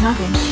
Nothing.